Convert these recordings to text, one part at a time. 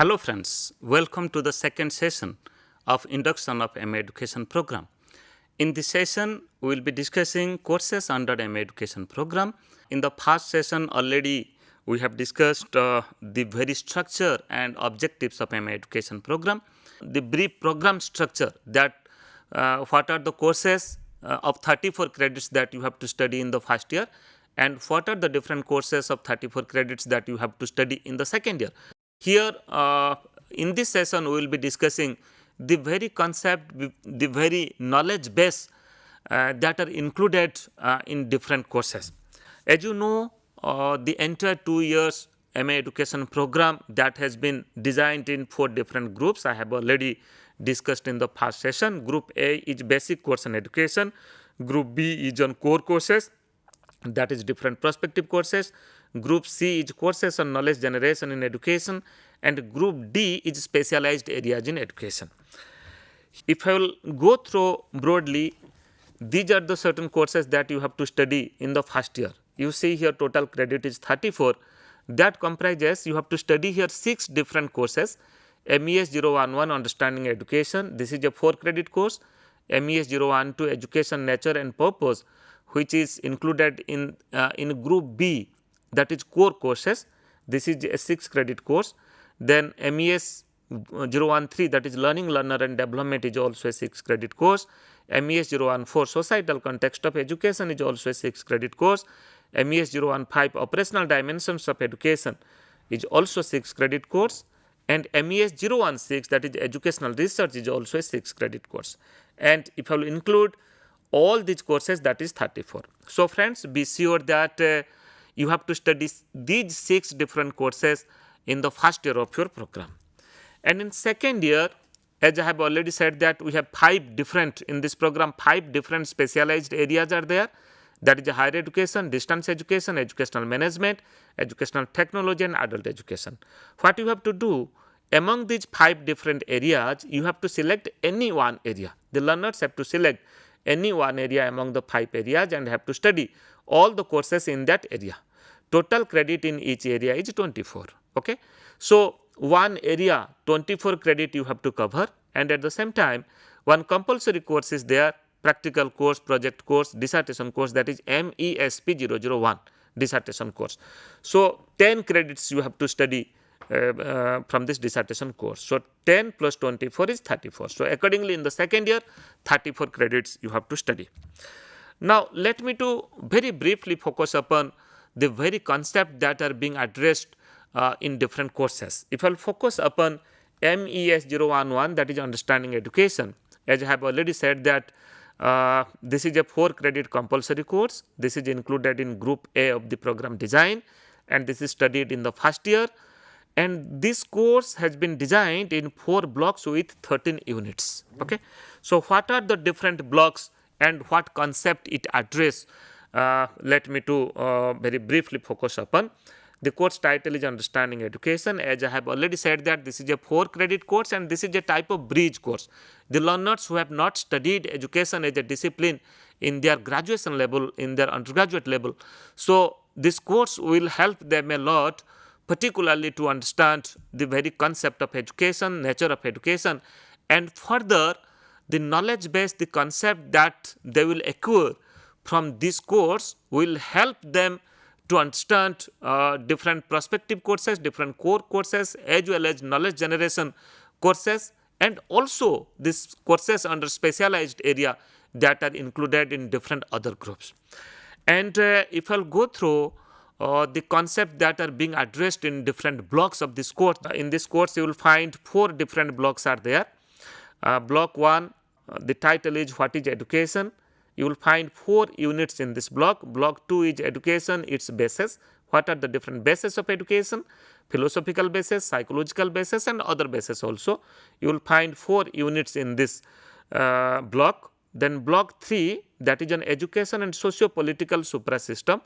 Hello friends, welcome to the second session of Induction of MA Education program. In this session, we will be discussing courses under MA Education program. In the first session already we have discussed uh, the very structure and objectives of MA Education program. The brief program structure that uh, what are the courses uh, of 34 credits that you have to study in the first year and what are the different courses of 34 credits that you have to study in the second year. Here uh, in this session we will be discussing the very concept, the very knowledge base uh, that are included uh, in different courses. As you know, uh, the entire two years MA education program that has been designed in four different groups. I have already discussed in the first session. Group A is basic course on education. Group B is on core courses that is different prospective courses. Group C is courses on knowledge generation in education and Group D is specialized areas in education. If I will go through broadly, these are the certain courses that you have to study in the first year. You see here total credit is 34 that comprises you have to study here 6 different courses. MES 011 understanding education. This is a 4 credit course. MES 012 education nature and purpose which is included in uh, in group B that is core courses. This is a 6 credit course. Then MES 013 that is learning learner and development is also a 6 credit course. MES 014 societal context of education is also a 6 credit course. MES 015 operational dimensions of education is also 6 credit course and MES 016 that is educational research is also a 6 credit course. And if I will include all these courses that is 34. So friends be sure that uh, you have to study these 6 different courses in the first year of your program. And in second year as I have already said that we have 5 different in this program 5 different specialized areas are there that is higher education, distance education, educational management, educational technology and adult education. What you have to do among these 5 different areas you have to select any one area. The learners have to select any one area among the 5 areas and have to study all the courses in that area. Total credit in each area is 24. Okay? So, one area 24 credit you have to cover and at the same time one compulsory course is there practical course, project course, dissertation course that is MESP 001 dissertation course. So, 10 credits you have to study uh, uh, from this dissertation course. So, 10 plus 24 is 34. So, accordingly in the second year 34 credits you have to study. Now, let me to very briefly focus upon the very concept that are being addressed uh, in different courses. If I will focus upon MES 011 that is understanding education as I have already said that uh, this is a 4 credit compulsory course. This is included in group A of the program design and this is studied in the first year and this course has been designed in 4 blocks with 13 units. Okay. So, what are the different blocks and what concept it address? Uh, let me to uh, very briefly focus upon. The course title is Understanding Education. As I have already said that this is a 4 credit course and this is a type of bridge course. The learners who have not studied education as a discipline in their graduation level, in their undergraduate level. So, this course will help them a lot particularly to understand the very concept of education, nature of education and further the knowledge base, the concept that they will acquire from this course will help them to understand uh, different prospective courses, different core courses as well as knowledge generation courses and also these courses under specialized area that are included in different other groups. And uh, if I will go through uh, the concept that are being addressed in different blocks of this course. In this course you will find four different blocks are there. Uh, block 1 uh, the title is what is education you will find four units in this block. Block 2 is education, its basis. What are the different bases of education? Philosophical basis, psychological basis and other bases also. You will find four units in this uh, block. Then block 3 that is an education and socio-political supra-system.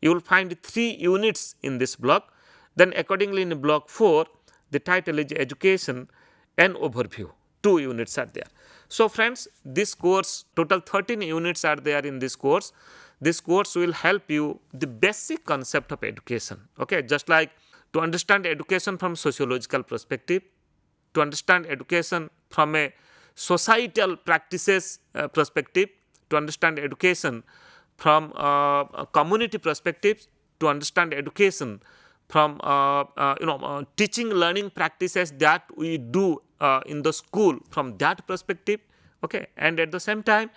You will find 3 units in this block. Then accordingly in block 4 the title is education and overview. 2 units are there. So, friends this course total 13 units are there in this course. This course will help you the basic concept of education okay just like to understand education from sociological perspective, to understand education from a societal practices uh, perspective, to understand education from uh, community perspectives, to understand education from uh, uh, you know uh, teaching learning practices that we do uh, in the school from that perspective okay? And at the same time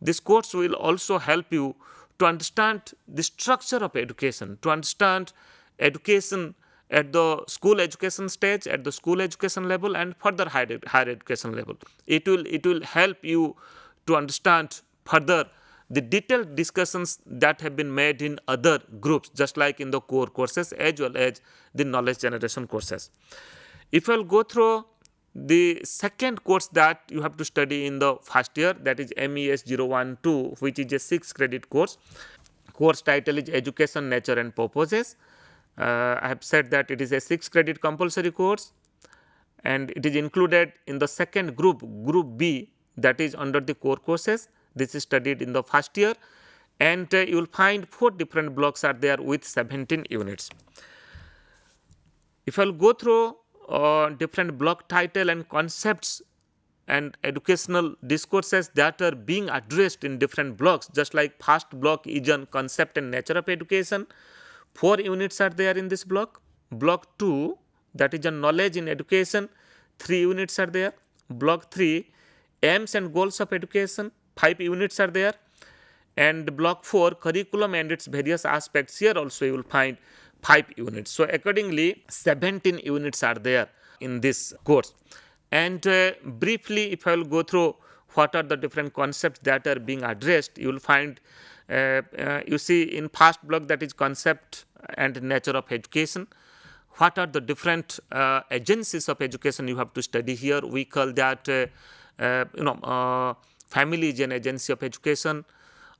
this course will also help you to understand the structure of education to understand education at the school education stage at the school education level and further higher, higher education level. It will it will help you to understand further the detailed discussions that have been made in other groups just like in the core courses as well as the knowledge generation courses. If i'll go through the second course that you have to study in the first year that is MES 012 which is a 6 credit course. Course title is Education, Nature and Purposes. Uh, I have said that it is a 6 credit compulsory course and it is included in the second group, group B that is under the core courses. This is studied in the first year and uh, you will find 4 different blocks are there with 17 units. If I will go through different block title and concepts and educational discourses that are being addressed in different blocks just like first block is on concept and nature of education. Four units are there in this block. Block 2 that is on knowledge in education three units are there. Block 3 aims and goals of education five units are there. And block 4 curriculum and its various aspects here also you will find 5 units. So, accordingly 17 units are there in this course. And uh, briefly if I will go through what are the different concepts that are being addressed, you will find uh, uh, you see in first block that is concept and nature of education. What are the different uh, agencies of education you have to study here? We call that uh, uh, you know family is an agency of education,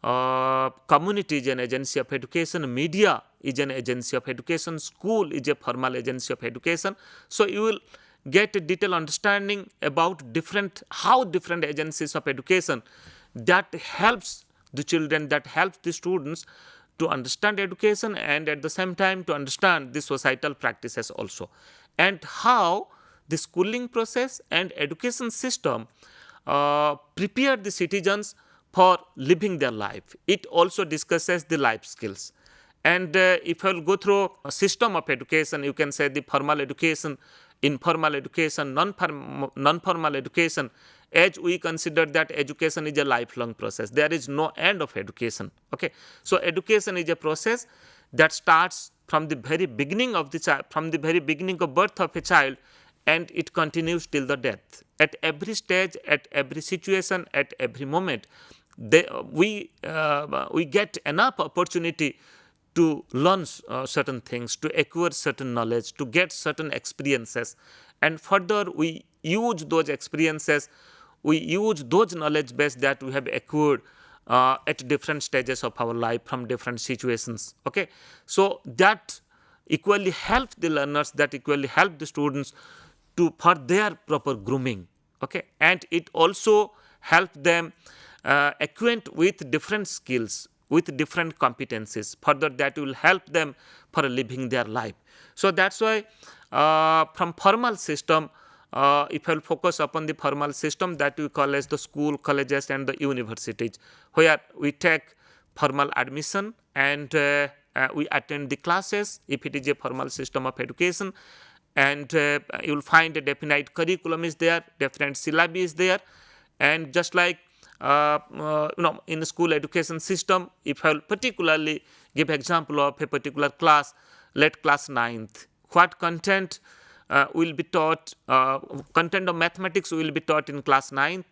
community is an agency of education, media is an agency of education, school is a formal agency of education. So, you will get a detailed understanding about different how different agencies of education that helps the children that helps the students to understand education and at the same time to understand the societal practices also and how the schooling process and education system uh, prepare the citizens for living their life. It also discusses the life skills. And uh, if I will go through a system of education, you can say the formal education, informal education, non-formal education, as we consider that education is a lifelong process. There is no end of education. Okay, So, education is a process that starts from the very beginning of the child, from the very beginning of birth of a child and it continues till the death. At every stage, at every situation, at every moment, they, we, uh, we get enough opportunity to learn uh, certain things, to acquire certain knowledge, to get certain experiences and further we use those experiences, we use those knowledge base that we have acquired uh, at different stages of our life from different situations. Okay? So, that equally helps the learners, that equally help the students to for their proper grooming. Okay? And it also help them uh, acquaint with different skills, with different competencies. Further, that will help them for living their life. So that's why uh, from formal system, uh, if I will focus upon the formal system that we call as the school, colleges and the universities, where we take formal admission and uh, uh we attend the classes if it is a formal system of education and uh, you will find a definite curriculum is there, definite syllabi is there and just like uh, uh, you know in the school education system if I will particularly give example of a particular class let class 9th what content uh, will be taught uh, content of mathematics will be taught in class 9th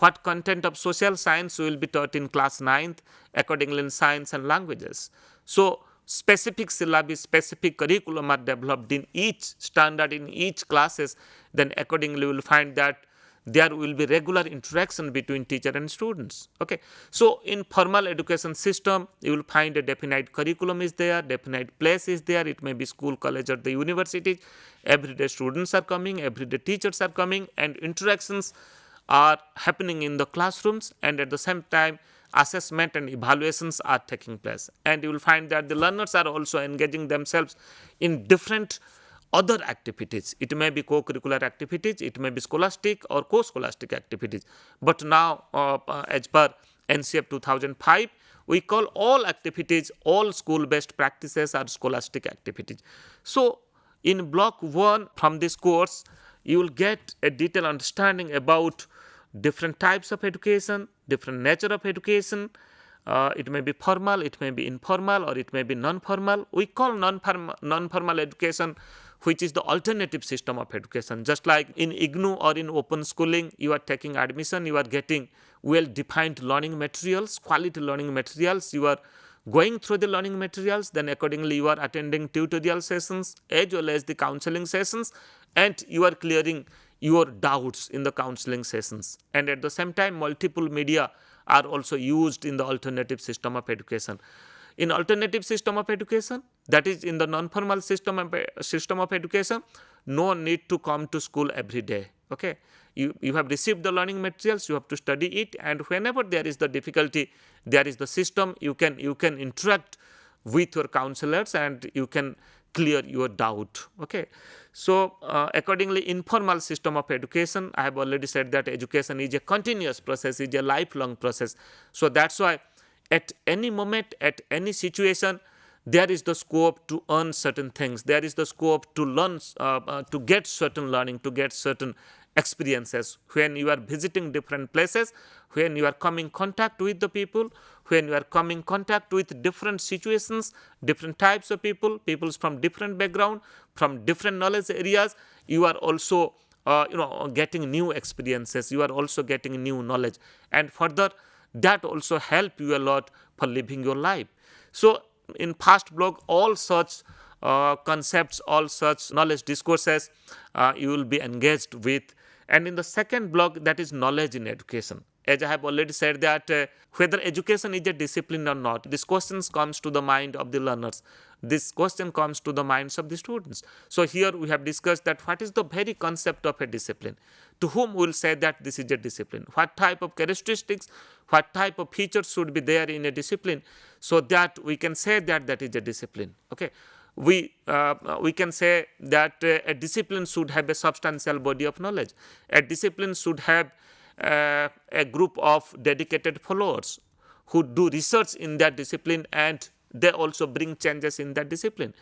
what content of social science will be taught in class 9th accordingly in science and languages. So specific syllabus specific curriculum are developed in each standard in each classes. Then accordingly we will find that there will be regular interaction between teacher and students. Okay. So, in formal education system you will find a definite curriculum is there, definite place is there, it may be school, college or the university, everyday students are coming, everyday teachers are coming and interactions are happening in the classrooms and at the same time assessment and evaluations are taking place. And you will find that the learners are also engaging themselves in different other activities. It may be co-curricular activities, it may be scholastic or co-scholastic activities. But now, uh, uh, as per NCF 2005, we call all activities, all school-based practices are scholastic activities. So, in block 1 from this course, you will get a detailed understanding about different types of education, different nature of education. Uh, it may be formal, it may be informal, or it may be non-formal. We call non-formal non education which is the alternative system of education. Just like in IGNOU or in open schooling, you are taking admission, you are getting well-defined learning materials, quality learning materials, you are going through the learning materials, then accordingly you are attending tutorial sessions as well as the counseling sessions and you are clearing your doubts in the counseling sessions. And at the same time, multiple media are also used in the alternative system of education. In alternative system of education, that is in the non-formal system of, system of education, no need to come to school every day. Okay, you, you have received the learning materials, you have to study it, and whenever there is the difficulty, there is the system you can you can interact with your counselors and you can clear your doubt. Okay, so uh, accordingly, informal system of education, I have already said that education is a continuous process, is a lifelong process. So that's why at any moment, at any situation, there is the scope to earn certain things. There is the scope to learn, uh, uh, to get certain learning, to get certain experiences. When you are visiting different places, when you are coming contact with the people, when you are coming contact with different situations, different types of people, people from different background, from different knowledge areas, you are also uh, you know getting new experiences. You are also getting new knowledge, and further that also help you a lot for living your life. So, in past blog all such uh, concepts, all such knowledge discourses uh, you will be engaged with and in the second block that is knowledge in education. As I have already said that uh, whether education is a discipline or not, this question comes to the mind of the learners. This question comes to the minds of the students. So here we have discussed that what is the very concept of a discipline. To whom we will say that this is a discipline. What type of characteristics, what type of features should be there in a discipline so that we can say that that is a discipline. Okay we uh, we can say that uh, a discipline should have a substantial body of knowledge. A discipline should have uh, a group of dedicated followers who do research in that discipline and they also bring changes in that discipline.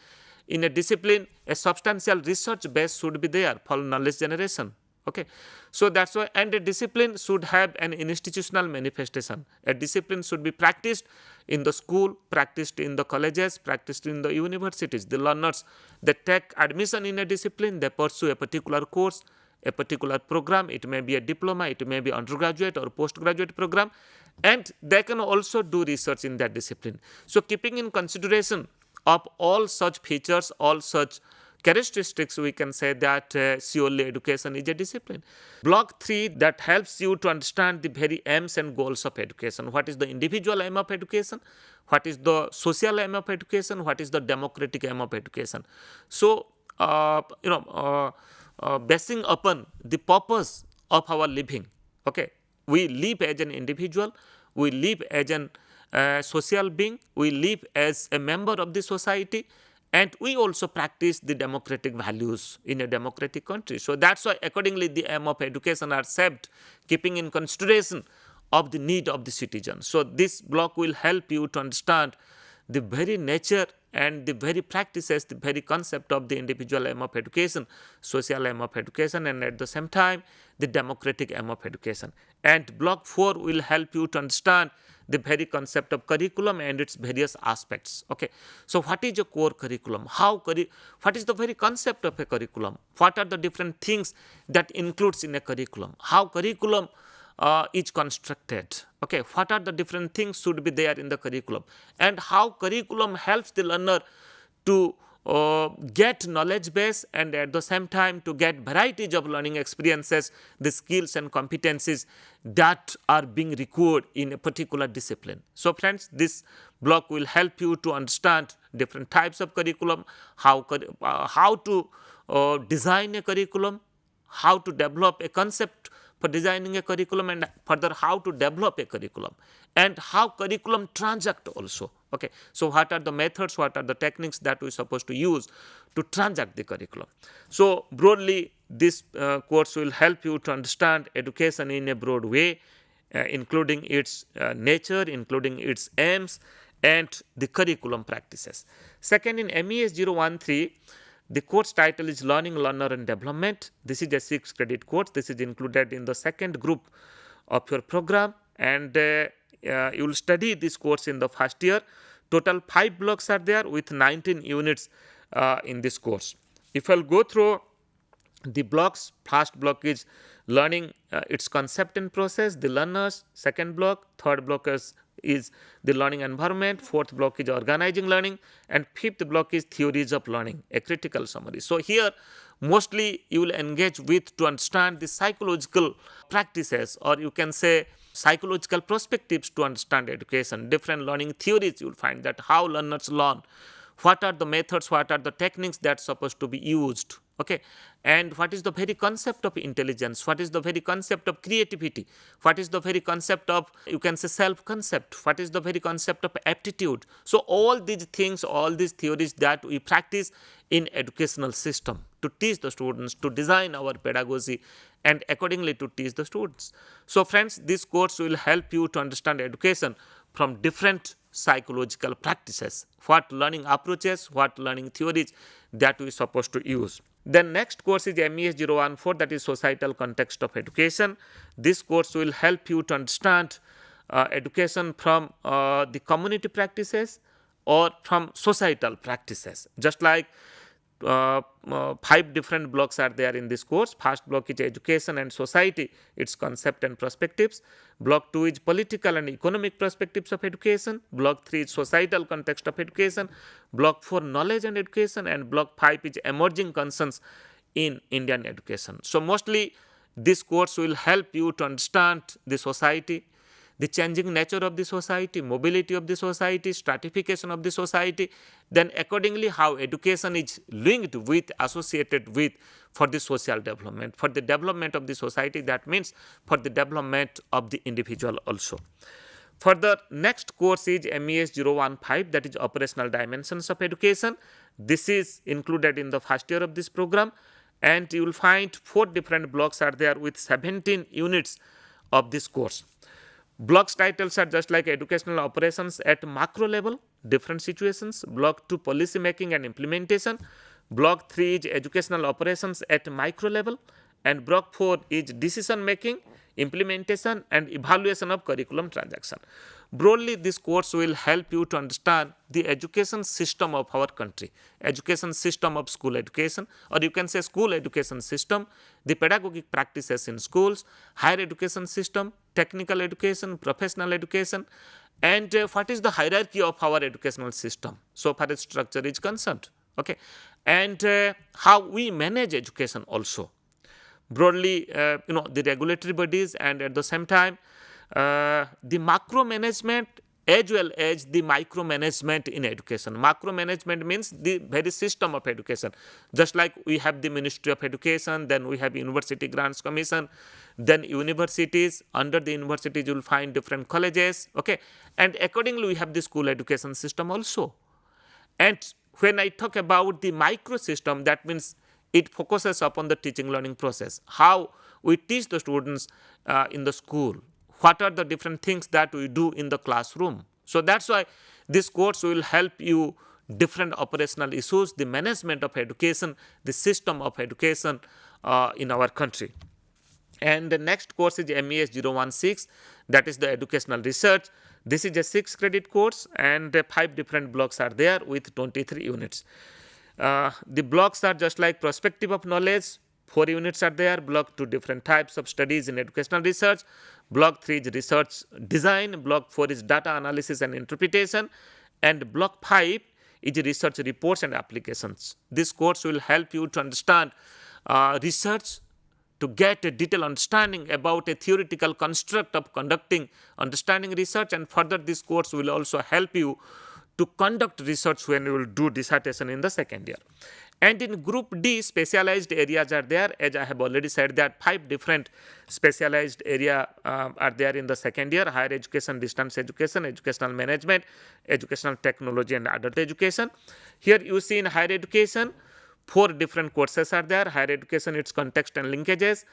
In a discipline, a substantial research base should be there for knowledge generation. Okay. So that's why and a discipline should have an institutional manifestation. A discipline should be practiced in the school, practiced in the colleges, practiced in the universities. The learners they take admission in a discipline, they pursue a particular course, a particular program, it may be a diploma, it may be undergraduate or postgraduate program and they can also do research in that discipline. So keeping in consideration of all such features, all such characteristics, we can say that uh, surely education is a discipline. Block 3 that helps you to understand the very aims and goals of education. What is the individual aim of education? What is the social aim of education? What is the democratic aim of education? So, uh, you know, uh, uh, basing upon the purpose of our living, okay, we live as an individual, we live as an uh, social being, we live as a member of the society, and we also practice the democratic values in a democratic country. So that's why accordingly the aim of education are set keeping in consideration of the need of the citizen. So this block will help you to understand the very nature and the very practices, the very concept of the individual aim of education, social aim of education and at the same time the democratic aim of education. And block 4 will help you to understand the very concept of curriculum and its various aspects. Okay. So, what is a core curriculum? How curri what is the very concept of a curriculum? What are the different things that includes in a curriculum? How curriculum uh, is constructed? Okay. What are the different things should be there in the curriculum? And how curriculum helps the learner to uh, get knowledge base and at the same time to get varieties of learning experiences, the skills and competencies that are being required in a particular discipline. So friends, this block will help you to understand different types of curriculum, how, uh, how to uh, design a curriculum, how to develop a concept for designing a curriculum and further how to develop a curriculum and how curriculum transact also. Okay. So, what are the methods, what are the techniques that we are supposed to use to transact the curriculum. So, broadly this uh, course will help you to understand education in a broad way uh, including its uh, nature, including its aims and the curriculum practices. Second in MES 013 the course title is Learning, Learner and Development. This is a 6 credit course. This is included in the second group of your program and uh, uh, you will study this course in the first year. Total 5 blocks are there with 19 units uh, in this course. If I will go through the blocks, first block is learning uh, its concept and process, the learners, second block, third block is, is the learning environment, fourth block is organizing learning and fifth block is theories of learning, a critical summary. So, here mostly you will engage with to understand the psychological practices or you can say psychological perspectives to understand education, different learning theories you will find that how learners learn, what are the methods, what are the techniques that supposed to be used okay? And what is the very concept of intelligence? What is the very concept of creativity? What is the very concept of you can say self concept what is the very concept of aptitude? So all these things all these theories that we practice in educational system to teach the students to design our pedagogy and accordingly to teach the students so friends this course will help you to understand education from different psychological practices what learning approaches what learning theories that we are supposed to use then next course is MES 014 that is societal context of education. This course will help you to understand uh, education from uh, the community practices or from societal practices. Just like uh, uh, five different blocks are there in this course. First block is education and society, its concept and perspectives. Block 2 is political and economic perspectives of education. Block 3 is societal context of education. Block 4 knowledge and education and block 5 is emerging concerns in Indian education. So, mostly this course will help you to understand the society, the changing nature of the society, mobility of the society, stratification of the society, then accordingly how education is linked with, associated with for the social development, for the development of the society that means for the development of the individual also. Further, next course is MES 015 that is operational dimensions of education. This is included in the first year of this program and you will find four different blocks are there with 17 units of this course. Blocks titles are just like educational operations at macro level, different situations. Block 2 policy making and implementation. Block 3 is educational operations at micro level and block 4 is decision making, implementation and evaluation of curriculum transaction. Broadly, this course will help you to understand the education system of our country, education system of school education or you can say school education system, the pedagogic practices in schools, higher education system, technical education, professional education and uh, what is the hierarchy of our educational system so far as structure is concerned. Okay. And uh, how we manage education also broadly uh, you know the regulatory bodies and at the same time uh, the macro management as well as the micromanagement in education. Macro management means the very system of education. Just like we have the Ministry of Education, then we have University Grants Commission, then universities, under the universities you will find different colleges, okay. And accordingly we have the school education system also. And when I talk about the micro system, that means it focuses upon the teaching learning process, how we teach the students uh, in the school, what are the different things that we do in the classroom. So, that is why this course will help you different operational issues, the management of education, the system of education uh, in our country. And the next course is MES 016 that is the educational research. This is a 6 credit course and uh, 5 different blocks are there with 23 units. Uh, the blocks are just like perspective of knowledge, 4 units are there, block 2 different types of studies in educational research, block 3 is research design, block 4 is data analysis and interpretation and block 5 is research reports and applications. This course will help you to understand uh, research to get a detailed understanding about a theoretical construct of conducting understanding research and further this course will also help you to conduct research when you will do dissertation in the second year. And in group D, specialized areas are there. As I have already said, there are five different specialized area uh, are there in the second year, higher education, distance education, educational management, educational technology and adult education. Here you see in higher education, four different courses are there. Higher education, its context and linkages.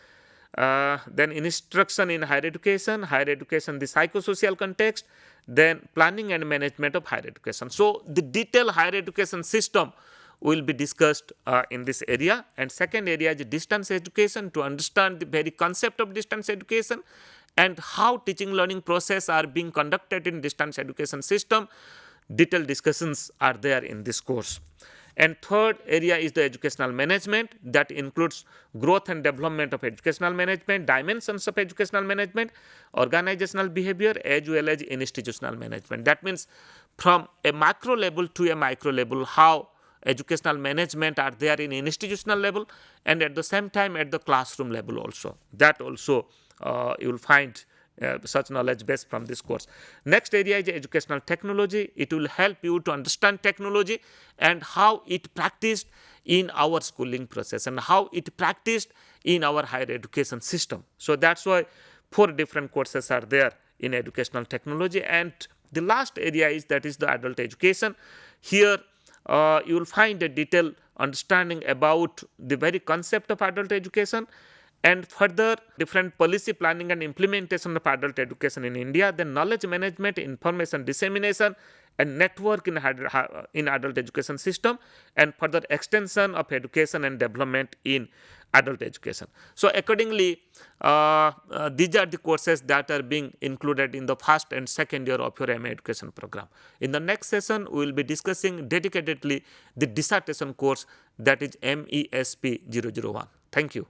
Uh, then instruction in higher education, higher education, the psychosocial context, then planning and management of higher education. So, the detailed higher education system will be discussed uh, in this area. And second area is distance education to understand the very concept of distance education and how teaching learning process are being conducted in distance education system. Detailed discussions are there in this course. And third area is the educational management. That includes growth and development of educational management dimensions of educational management organizational behavior as well as institutional management. That means from a macro level to a micro level how educational management are there in institutional level and at the same time at the classroom level also. That also uh, you will find uh, such knowledge base from this course. Next area is educational technology. It will help you to understand technology and how it practiced in our schooling process and how it practiced in our higher education system. So that's why four different courses are there in educational technology and the last area is that is the adult education. Here uh, you will find a detailed understanding about the very concept of adult education and further different policy planning and implementation of adult education in India, then knowledge management, information dissemination and network in, in adult education system and further extension of education and development in adult education. So, accordingly, uh, uh, these are the courses that are being included in the first and second year of your MA education program. In the next session, we will be discussing dedicatedly the dissertation course that is MESP 001. Thank you.